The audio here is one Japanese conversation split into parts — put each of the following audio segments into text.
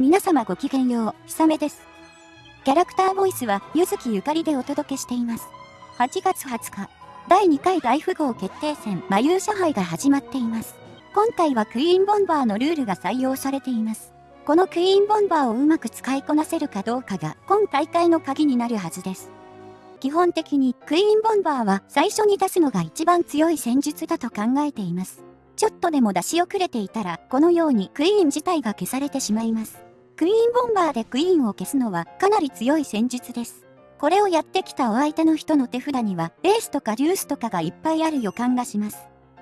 皆様ごきげんよう、ひさめです。キャラクターボイスは、ゆずきゆかりでお届けしています。8月20日、第2回大富豪決定戦、魔勇者杯が始まっています。今回はクイーンボンバーのルールが採用されています。このクイーンボンバーをうまく使いこなせるかどうかが、今大会の鍵になるはずです。基本的に、クイーンボンバーは最初に出すのが一番強い戦術だと考えています。ちょっとでも出し遅れていたら、このようにクイーン自体が消されてしまいます。クイーンボンバーでクイーンを消すのはかなり強い戦術です。これをやってきたお相手の人の手札には、レースとかデュースとかがいっぱいある予感がします。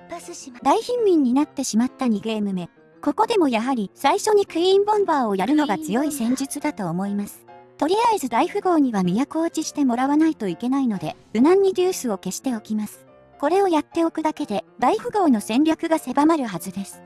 パスしま大貧民になってしまった2ゲーム目。ここでもやはり最初にクイーンボンバーをやるのが強い戦術だと思います。とりあえず大富豪には都落ちしてもらわないといけないので、無難にデュースを消しておきます。これをやっておくだけで、大富豪の戦略が狭まるはずです。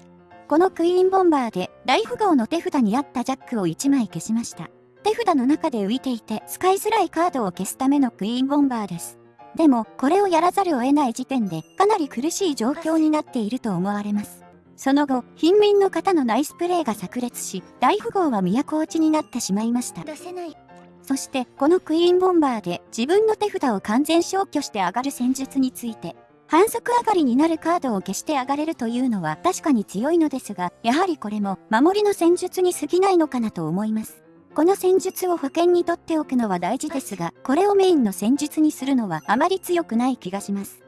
このクイーンボンバーで大富豪の手札にあったジャックを1枚消しました。手札の中で浮いていて使いづらいカードを消すためのクイーンボンバーです。でも、これをやらざるを得ない時点でかなり苦しい状況になっていると思われます。その後、貧民の方のナイスプレーが炸裂し、大富豪は都落ちになってしまいました。出せない。そして、このクイーンボンバーで自分の手札を完全消去して上がる戦術について、反則上がりになるカードを消して上がれるというのは確かに強いのですが、やはりこれも守りの戦術に過ぎないのかなと思います。この戦術を保険にとっておくのは大事ですが、これをメインの戦術にするのはあまり強くない気がします。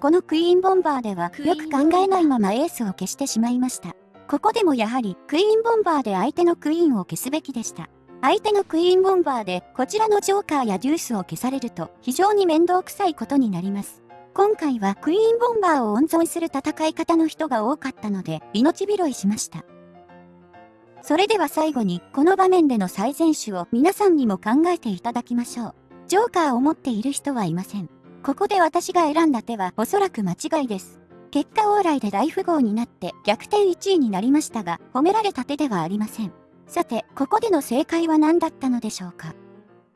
このクイーンボンバーではよく考えないままエースを消してしまいました。ここでもやはりクイーンボンバーで相手のクイーンを消すべきでした。相手のクイーンボンバーでこちらのジョーカーやデュースを消されると非常に面倒くさいことになります。今回はクイーンボンバーを温存する戦い方の人が多かったので、命拾いしました。それでは最後に、この場面での最善手を皆さんにも考えていただきましょう。ジョーカーを持っている人はいません。ここで私が選んだ手はおそらく間違いです。結果往来で大富豪になって逆転1位になりましたが、褒められた手ではありません。さて、ここでの正解は何だったのでしょうか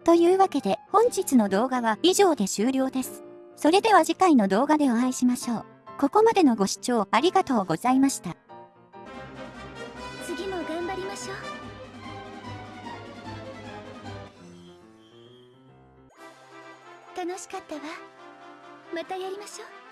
というわけで、本日の動画は以上で終了です。それでは次回の動画でお会いしましょう。ここまでのご視聴ありがとうございました。次も頑張りましょう。楽しかったわ。またやりましょう。